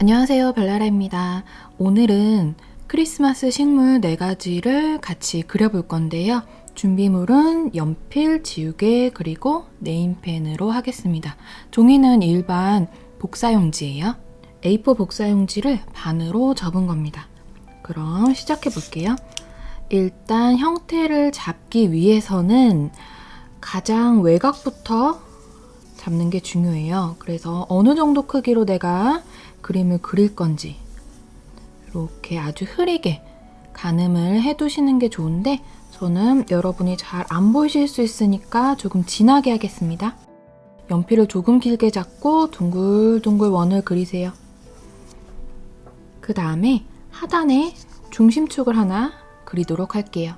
안녕하세요 별나라입니다. 오늘은 크리스마스 식물 4가지를 같이 그려볼 건데요. 준비물은 연필, 지우개, 그리고 네임펜으로 하겠습니다. 종이는 일반 복사용지예요. A4 복사용지를 반으로 접은 겁니다. 그럼 시작해 볼게요. 일단 형태를 잡기 위해서는 가장 외곽부터 잡는 게 중요해요. 그래서 어느 정도 크기로 내가 그림을 그릴 건지 이렇게 아주 흐리게 가늠을 해두시는 게 좋은데 저는 여러분이 잘 안 보이실 수 있으니까 조금 진하게 하겠습니다. 연필을 조금 길게 잡고 둥글둥글 원을 그리세요. 그 다음에 하단에 중심축을 하나 그리도록 할게요.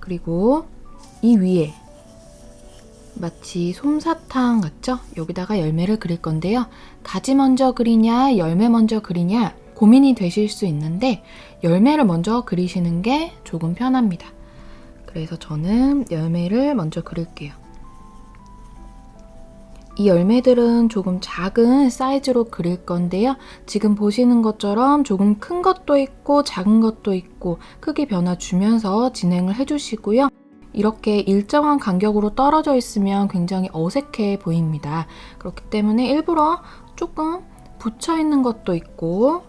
그리고 이 위에 마치 솜사탕 같죠? 여기다가 열매를 그릴 건데요. 가지 먼저 그리냐, 열매 먼저 그리냐 고민이 되실 수 있는데 열매를 먼저 그리시는 게 조금 편합니다. 그래서 저는 열매를 먼저 그릴게요. 이 열매들은 조금 작은 사이즈로 그릴 건데요. 지금 보시는 것처럼 조금 큰 것도 있고 작은 것도 있고 크기 변화 주면서 진행을 해주시고요. 이렇게 일정한 간격으로 떨어져 있으면 굉장히 어색해 보입니다. 그렇기 때문에 일부러 조금 붙여 있는 것도 있고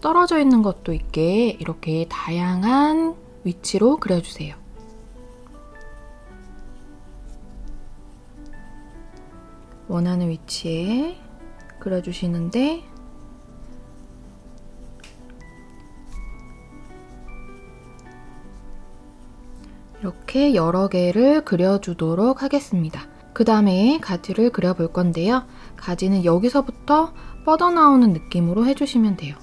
떨어져 있는 것도 있게 이렇게 다양한 위치로 그려주세요. 원하는 위치에 그려주시는데 이렇게 여러 개를 그려주도록 하겠습니다. 그 다음에 가지를 그려볼 건데요. 가지는 여기서부터 뻗어나오는 느낌으로 해주시면 돼요.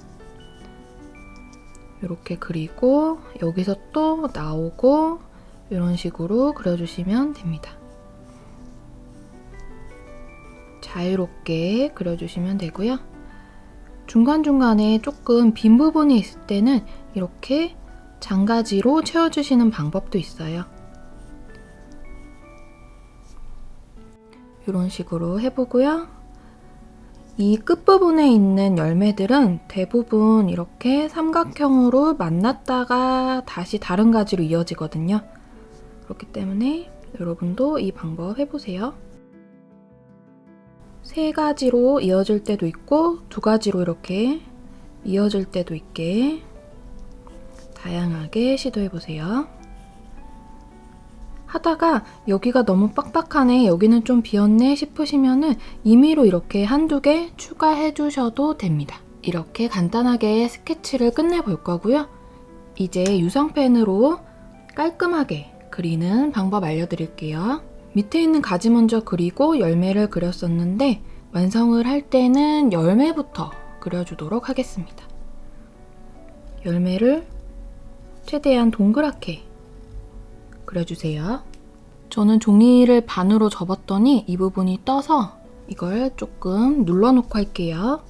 이렇게 그리고 여기서 또 나오고 이런 식으로 그려주시면 됩니다. 자유롭게 그려주시면 되고요. 중간중간에 조금 빈 부분이 있을 때는 이렇게 장가지로 채워주시는 방법도 있어요. 이런 식으로 해보고요. 이 끝부분에 있는 열매들은 대부분 이렇게 삼각형으로 만났다가 다시 다른 가지로 이어지거든요. 그렇기 때문에 여러분도 이 방법 해보세요. 세 가지로 이어질 때도 있고 두 가지로 이렇게 이어질 때도 있게 다양하게 시도해보세요. 하다가 여기가 너무 빡빡하네, 여기는 좀 비었네 싶으시면 은 임의로 이렇게 한두 개 추가해 주셔도 됩니다. 이렇게 간단하게 스케치를 끝내볼 거고요. 이제 유성펜으로 깔끔하게 그리는 방법 알려드릴게요. 밑에 있는 가지 먼저 그리고 열매를 그렸었는데 완성을 할 때는 열매부터 그려주도록 하겠습니다. 열매를 최대한 동그랗게 그려주세요. 저는 종이를 반으로 접었더니 이 부분이 떠서 이걸 조금 눌러놓고 할게요.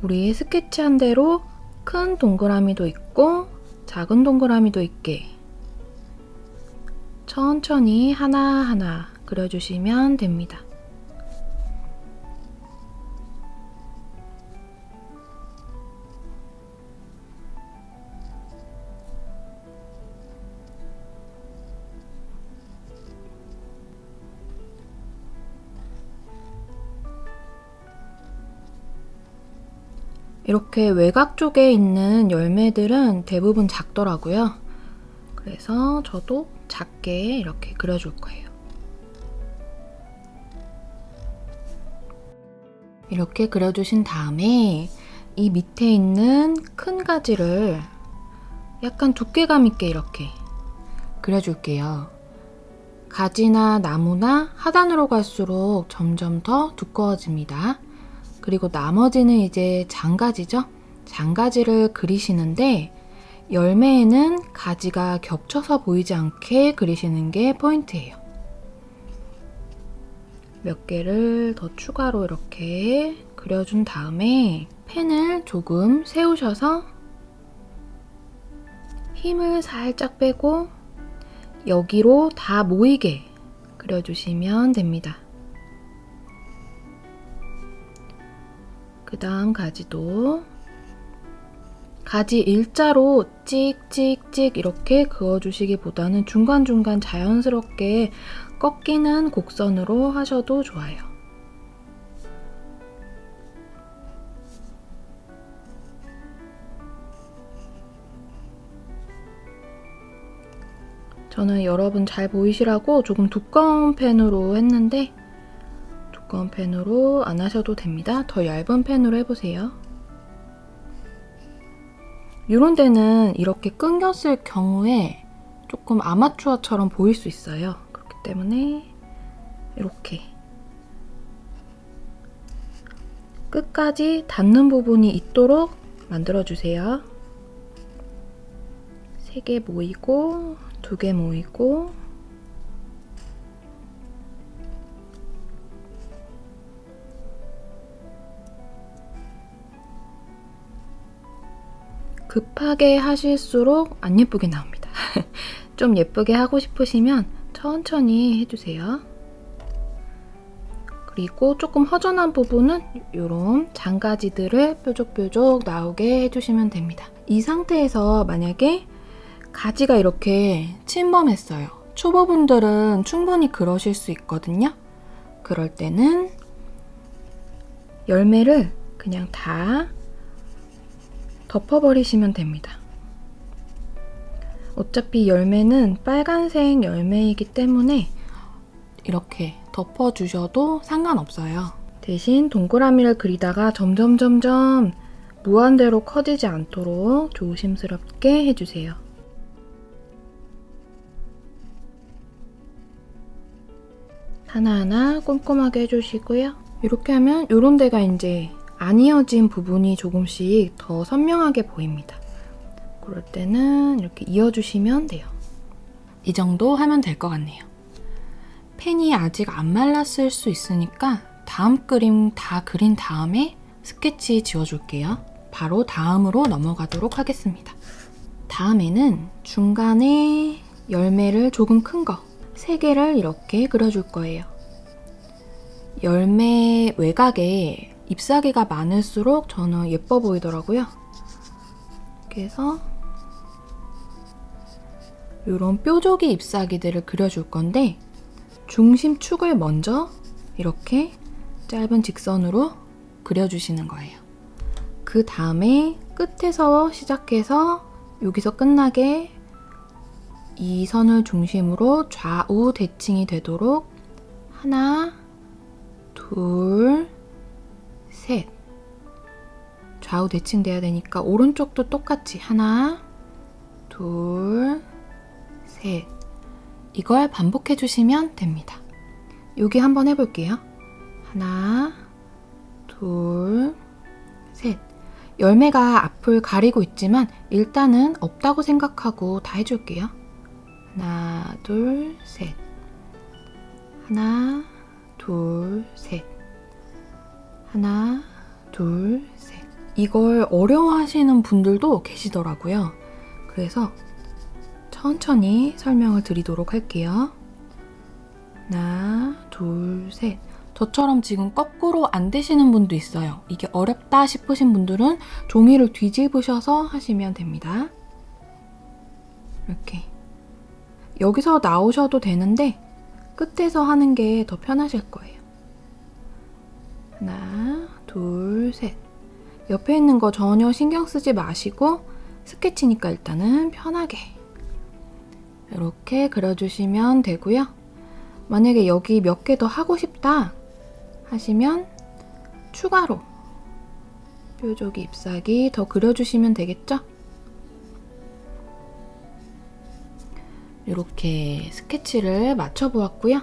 우리 스케치한 대로 큰 동그라미도 있고 작은 동그라미도 있게 천천히 하나하나 그려주시면 됩니다. 이렇게 외곽 쪽에 있는 열매들은 대부분 작더라고요. 그래서 저도 작게 이렇게 그려줄 거예요. 이렇게 그려주신 다음에 이 밑에 있는 큰 가지를 약간 두께감 있게 이렇게 그려줄게요. 가지나 나무나 하단으로 갈수록 점점 더 두꺼워집니다. 그리고 나머지는 이제 장가지죠? 장가지를 그리시는데 열매에는 가지가 겹쳐서 보이지 않게 그리시는 게 포인트예요. 몇 개를 더 추가로 이렇게 그려준 다음에 펜을 조금 세우셔서 힘을 살짝 빼고 여기로 다 모이게 그려주시면 됩니다. 그 다음 가지도 가지 일자로 찍찍찍 이렇게 그어주시기보다는 중간중간 자연스럽게 꺾이는 곡선으로 하셔도 좋아요. 저는 여러분 잘 보이시라고 조금 두꺼운 펜으로 했는데 두꺼운 펜으로 안 하셔도 됩니다. 더 얇은 펜으로 해보세요. 이런 데는 이렇게 끊겼을 경우에 조금 아마추어처럼 보일 수 있어요. 그렇기 때문에 이렇게 끝까지 닿는 부분이 있도록 만들어주세요. 3개 모이고 2개 모이고 급하게 하실수록 안 예쁘게 나옵니다. 좀 예쁘게 하고 싶으시면 천천히 해주세요. 그리고 조금 허전한 부분은 이런 장가지들을 뾰족뾰족 나오게 해주시면 됩니다. 이 상태에서 만약에 가지가 이렇게 침범했어요. 초보분들은 충분히 그러실 수 있거든요. 그럴 때는 열매를 그냥 다 덮어버리시면 됩니다. 어차피 열매는 빨간색 열매이기 때문에 이렇게 덮어주셔도 상관없어요. 대신 동그라미를 그리다가 점점 점점 무한대로 커지지 않도록 조심스럽게 해주세요. 하나하나 꼼꼼하게 해주시고요. 이렇게 하면 이런 데가 이제 안 이어진 부분이 조금씩 더 선명하게 보입니다. 그럴 때는 이렇게 이어주시면 돼요. 이 정도 하면 될 것 같네요. 펜이 아직 안 말랐을 수 있으니까 다음 그림 다 그린 다음에 스케치 지워줄게요. 바로 다음으로 넘어가도록 하겠습니다. 다음에는 중간에 열매를 조금 큰 거, 3개를 이렇게 그려줄 거예요. 열매 외곽에 잎사귀가 많을수록 저는 예뻐 보이더라고요. 그래서 이런 뾰족이 잎사귀들을 그려줄 건데 중심축을 먼저 이렇게 짧은 직선으로 그려주시는 거예요. 그 다음에 끝에서 시작해서 여기서 끝나게 이 선을 중심으로 좌우 대칭이 되도록 하나, 둘, 셋 좌우 대칭돼야 되니까 오른쪽도 똑같이 하나, 둘, 셋 이걸 반복해 주시면 됩니다. 여기 한번 해볼게요. 하나, 둘, 셋 열매가 앞을 가리고 있지만 일단은 없다고 생각하고 다 해줄게요. 하나, 둘, 셋. 하나, 둘, 셋. 하나, 둘, 셋. 이걸 어려워하시는 분들도 계시더라고요. 그래서 천천히 설명을 드리도록 할게요. 하나, 둘, 셋. 저처럼 지금 거꾸로 안 되시는 분도 있어요. 이게 어렵다 싶으신 분들은 종이를 뒤집으셔서 하시면 됩니다. 이렇게. 여기서 나오셔도 되는데 끝에서 하는 게 더 편하실 거예요. 하나, 둘, 셋. 옆에 있는 거 전혀 신경 쓰지 마시고 스케치니까 일단은 편하게 이렇게 그려주시면 되고요. 만약에 여기 몇 개 더 하고 싶다 하시면 추가로 뾰족이 잎사귀 더 그려주시면 되겠죠? 이렇게 스케치를 맞춰보았고요.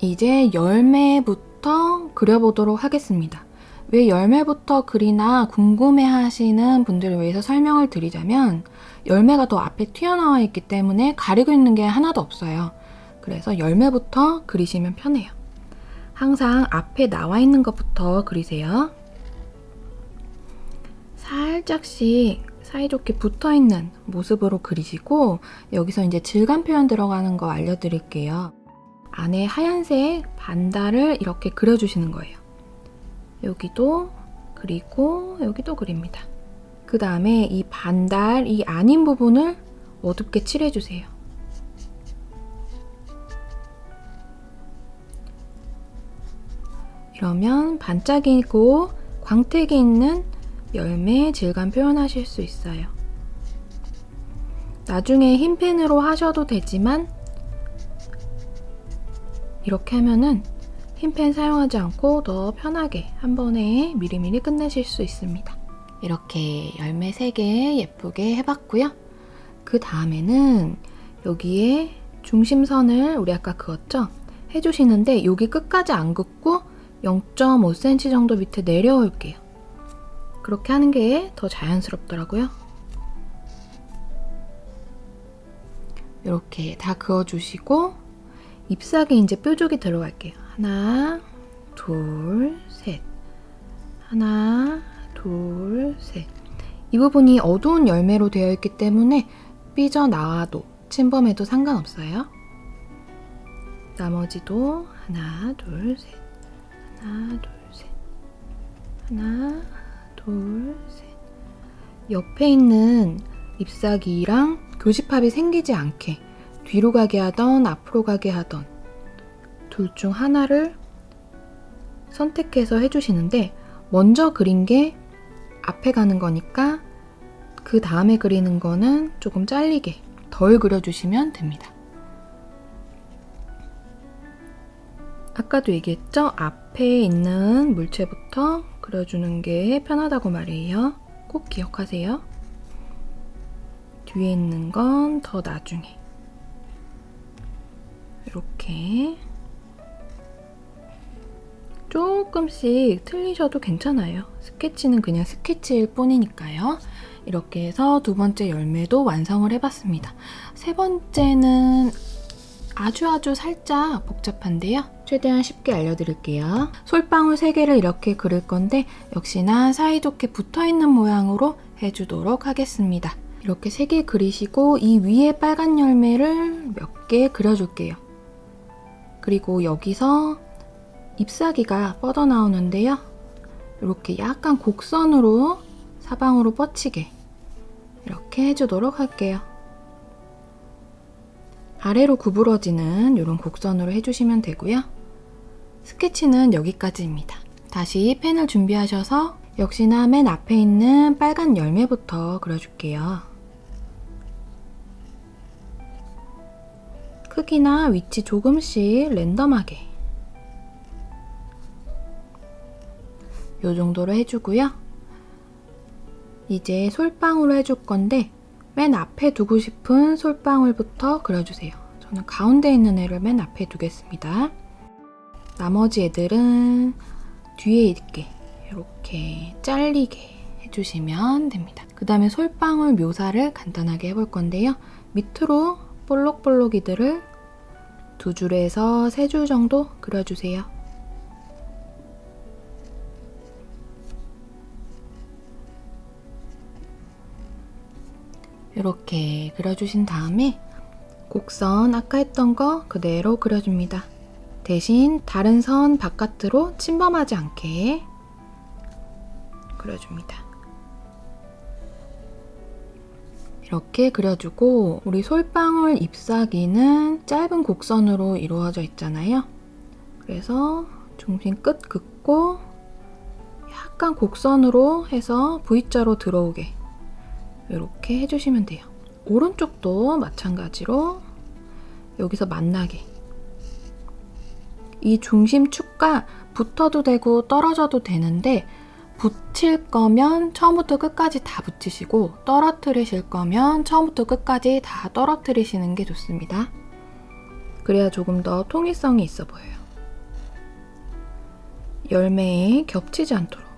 이제 열매부터 그려보도록 하겠습니다. 왜 열매부터 그리나 궁금해 하시는 분들을 위해서 설명을 드리자면 열매가 더 앞에 튀어나와 있기 때문에 가리고 있는 게 하나도 없어요. 그래서 열매부터 그리시면 편해요. 항상 앞에 나와 있는 것부터 그리세요. 살짝씩 사이좋게 붙어있는 모습으로 그리시고 여기서 이제 질감 표현 들어가는 거 알려드릴게요. 안에 하얀색 반달을 이렇게 그려주시는 거예요. 여기도 그리고 여기도 그립니다. 그 다음에 이 반달, 이 아닌 부분을 어둡게 칠해주세요. 이러면 반짝이고 광택이 있는 열매 질감 표현하실 수 있어요. 나중에 흰 펜으로 하셔도 되지만 이렇게 하면은 흰펜 사용하지 않고 더 편하게 한 번에 미리미리 끝내실 수 있습니다. 이렇게 열매 3개 예쁘게 해봤고요. 그 다음에는 여기에 중심선을 우리 아까 그었죠? 해주시는데 여기 끝까지 안 긋고 0.5cm 정도 밑에 내려올게요. 그렇게 하는 게 더 자연스럽더라고요. 이렇게 다 그어주시고 잎사귀 이제 뾰족이 들어갈게요. 하나, 둘, 셋. 하나, 둘, 셋. 이 부분이 어두운 열매로 되어 있기 때문에 삐져나와도 침범해도 상관없어요. 나머지도 하나, 둘, 셋. 하나, 둘, 셋. 하나, 둘, 셋. 옆에 있는 잎사귀랑 교집합이 생기지 않게 뒤로 가게 하던 앞으로 가게 하던 둘 중 하나를 선택해서 해주시는데 먼저 그린 게 앞에 가는 거니까 그 다음에 그리는 거는 조금 잘리게 덜 그려주시면 됩니다. 아까도 얘기했죠? 앞에 있는 물체부터 그려주는 게 편하다고 말이에요. 꼭 기억하세요. 뒤에 있는 건 더 나중에. 이렇게 조금씩 틀리셔도 괜찮아요. 스케치는 그냥 스케치일 뿐이니까요. 이렇게 해서 두 번째 열매도 완성을 해봤습니다. 세 번째는 아주 아주 살짝 복잡한데요. 최대한 쉽게 알려드릴게요. 솔방울 3개를 이렇게 그릴 건데 역시나 사이좋게 붙어있는 모양으로 해주도록 하겠습니다. 이렇게 3개 그리시고 이 위에 빨간 열매를 몇 개 그려줄게요. 그리고 여기서 잎사귀가 뻗어나오는데요. 이렇게 약간 곡선으로 사방으로 뻗치게 이렇게 해주도록 할게요. 아래로 구부러지는 이런 곡선으로 해주시면 되고요. 스케치는 여기까지입니다. 다시 펜을 준비하셔서 역시나 맨 앞에 있는 빨간 열매부터 그려줄게요. 크기나 위치 조금씩 랜덤하게 이 정도로 해주고요. 이제 솔방울로 해줄 건데 맨 앞에 두고 싶은 솔방울부터 그려주세요. 저는 가운데 있는 애를 맨 앞에 두겠습니다. 나머지 애들은 뒤에 있게 이렇게 잘리게 해주시면 됩니다. 그 다음에 솔방울 묘사를 간단하게 해볼 건데요. 밑으로 볼록볼록이들을 두 줄에서 세 줄 정도 그려주세요. 이렇게 그려주신 다음에 곡선 아까 했던 거 그대로 그려줍니다. 대신 다른 선 바깥으로 침범하지 않게 그려줍니다. 이렇게 그려주고 우리 솔방울 잎사귀는 짧은 곡선으로 이루어져 있잖아요. 그래서 중심 끝 긋고 약간 곡선으로 해서 V자로 들어오게 이렇게 해주시면 돼요. 오른쪽도 마찬가지로 여기서 만나게 이 중심축과 붙어도 되고 떨어져도 되는데 붙일 거면 처음부터 끝까지 다 붙이시고 떨어뜨리실 거면 처음부터 끝까지 다 떨어뜨리시는 게 좋습니다. 그래야 조금 더 통일성이 있어 보여요. 열매에 겹치지 않도록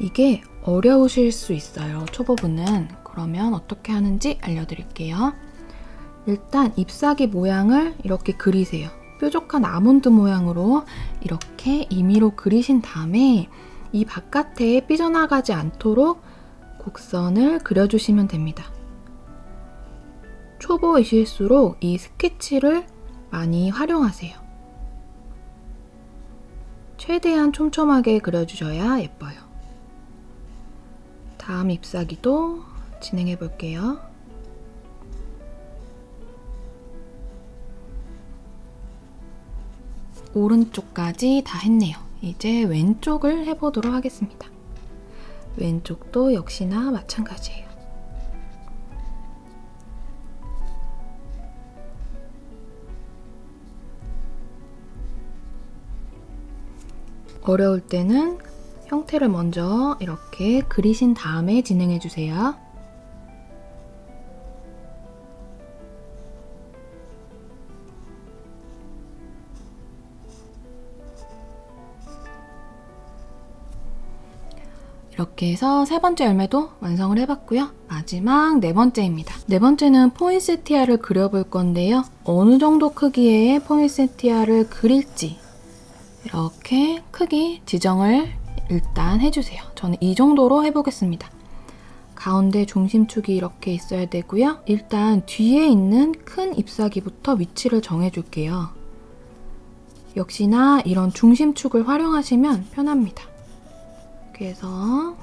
이게 어려우실 수 있어요. 초보분은. 그러면 어떻게 하는지 알려드릴게요. 일단 잎사귀 모양을 이렇게 그리세요. 뾰족한 아몬드 모양으로 이렇게 임의로 그리신 다음에 이 바깥에 삐져나가지 않도록 곡선을 그려주시면 됩니다. 초보이실수록 이 스케치를 많이 활용하세요. 최대한 촘촘하게 그려주셔야 예뻐요. 다음 잎사귀도 진행해 볼게요. 오른쪽까지 다 했네요. 이제 왼쪽을 해보도록 하겠습니다. 왼쪽도 역시나 마찬가지예요. 어려울 때는 형태를 먼저 이렇게 그리신 다음에 진행해 주세요. 이렇게 해서 세 번째 열매도 완성을 해봤고요. 마지막 네 번째입니다. 네 번째는 포인세티아를 그려볼 건데요. 어느 정도 크기의 포인세티아를 그릴지 이렇게 크기 지정을 일단 해주세요. 저는 이 정도로 해보겠습니다. 가운데 중심축이 이렇게 있어야 되고요. 일단 뒤에 있는 큰 잎사귀부터 위치를 정해줄게요. 역시나 이런 중심축을 활용하시면 편합니다. 그래서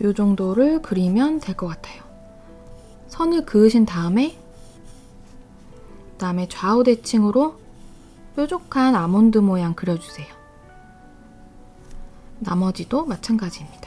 이 정도를 그리면 될 것 같아요. 선을 그으신 다음에 그 다음에 좌우 대칭으로 뾰족한 아몬드 모양 그려주세요. 나머지도 마찬가지입니다.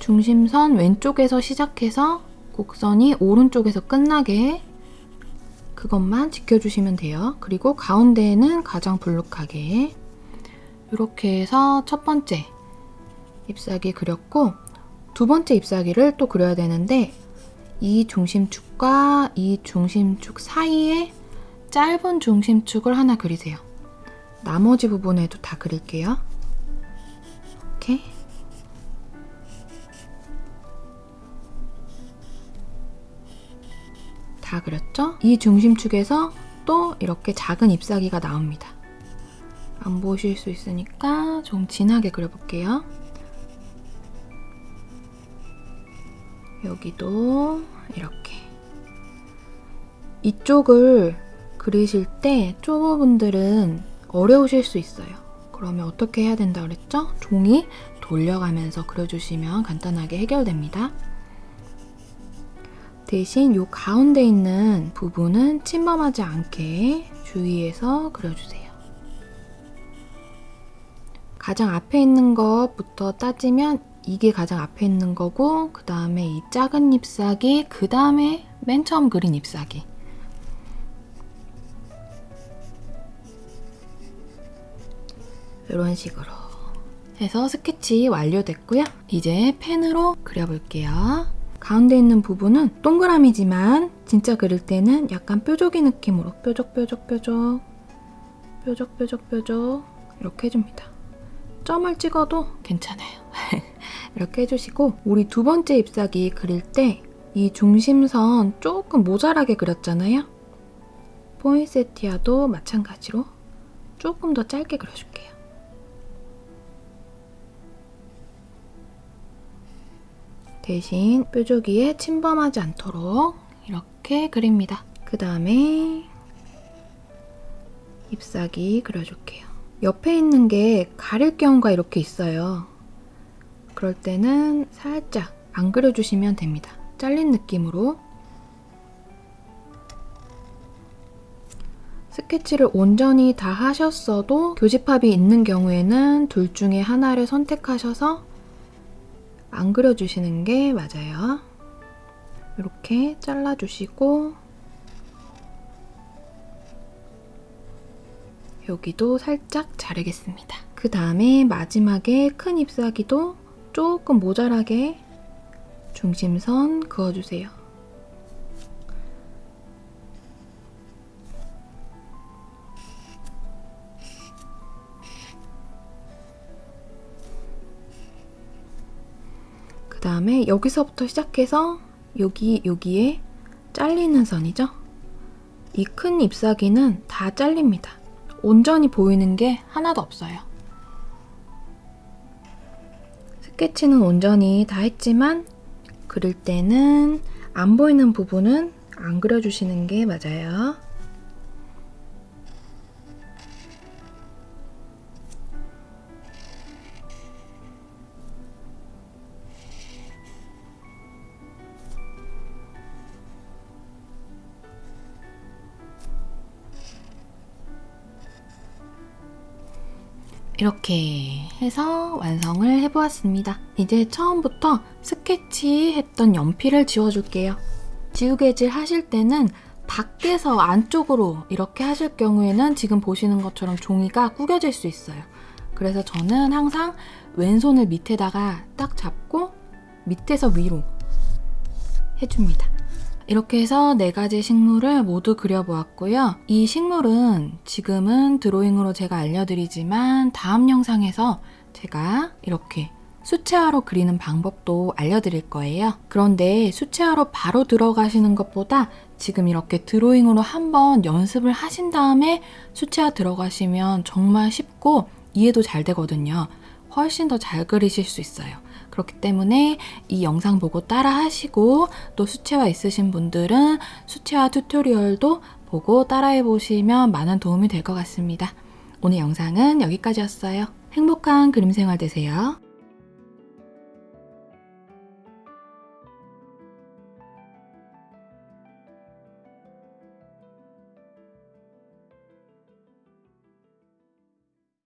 중심선 왼쪽에서 시작해서 곡선이 오른쪽에서 끝나게 그것만 지켜주시면 돼요. 그리고 가운데에는 가장 불룩하게 이렇게 해서 첫 번째 잎사귀 그렸고 두 번째 잎사귀를 또 그려야 되는데 이 중심축과 이 중심축 사이에 짧은 중심축을 하나 그리세요. 나머지 부분에도 다 그릴게요. 다 그렸죠? 이 중심축에서 또 이렇게 작은 잎사귀가 나옵니다. 안 보실 수 있으니까 좀 진하게 그려볼게요. 여기도 이렇게 이쪽을 그리실 때 초보분들은 어려우실 수 있어요. 그러면 어떻게 해야 된다 그랬죠? 종이 돌려가면서 그려주시면 간단하게 해결됩니다. 대신 이 가운데 있는 부분은 침범하지 않게 주의해서 그려주세요. 가장 앞에 있는 것부터 따지면 이게 가장 앞에 있는 거고 그 다음에 이 작은 잎사귀 그 다음에 맨 처음 그린 잎사귀 이런 식으로 해서 스케치 완료됐고요. 이제 펜으로 그려볼게요. 가운데 있는 부분은 동그라미지만 진짜 그릴 때는 약간 뾰족이 느낌으로 뾰족 뾰족 뾰족 뾰족 뾰족 뾰족 이렇게 해줍니다. 점을 찍어도 괜찮아요. 이렇게 해주시고 우리 두 번째 잎사귀 그릴 때 이 중심선 조금 모자라게 그렸잖아요. 포인세티아도 마찬가지로 조금 더 짧게 그려줄게요. 대신 뾰족이에 침범하지 않도록 이렇게 그립니다. 그 다음에 잎사귀 그려줄게요. 옆에 있는 게 가릴 경우가 이렇게 있어요. 그럴 때는 살짝 안 그려주시면 됩니다. 잘린 느낌으로 스케치를 온전히 다 하셨어도 교집합이 있는 경우에는 둘 중에 하나를 선택하셔서 안 그려주시는 게 맞아요. 이렇게 잘라주시고 여기도 살짝 자르겠습니다. 그 다음에 마지막에 큰 잎사귀도 조금 모자라게 중심선 그어주세요. 그 다음에 여기서부터 시작해서 여기, 여기에 잘리는 선이죠? 이 큰 잎사귀는 다 잘립니다. 온전히 보이는 게 하나도 없어요. 스케치는 온전히 다 했지만 그릴 때는 안 보이는 부분은 안 그려주시는 게 맞아요. 이렇게 해서 완성을 해보았습니다. 이제 처음부터 스케치 했던 연필을 지워줄게요. 지우개질 하실 때는 밖에서 안쪽으로 이렇게 하실 경우에는 지금 보시는 것처럼 종이가 구겨질 수 있어요. 그래서 저는 항상 왼손을 밑에다가 딱 잡고 밑에서 위로 해줍니다. 이렇게 해서 네 가지 식물을 모두 그려보았고요. 이 식물은 지금은 드로잉으로 제가 알려드리지만 다음 영상에서 제가 이렇게 수채화로 그리는 방법도 알려드릴 거예요. 그런데 수채화로 바로 들어가시는 것보다 지금 이렇게 드로잉으로 한번 연습을 하신 다음에 수채화 들어가시면 정말 쉽고 이해도 잘 되거든요. 훨씬 더 잘 그리실 수 있어요. 그렇기 때문에 이 영상 보고 따라 하시고 또 수채화 있으신 분들은 수채화 튜토리얼도 보고 따라해 보시면 많은 도움이 될 것 같습니다. 오늘 영상은 여기까지였어요. 행복한 그림 생활 되세요.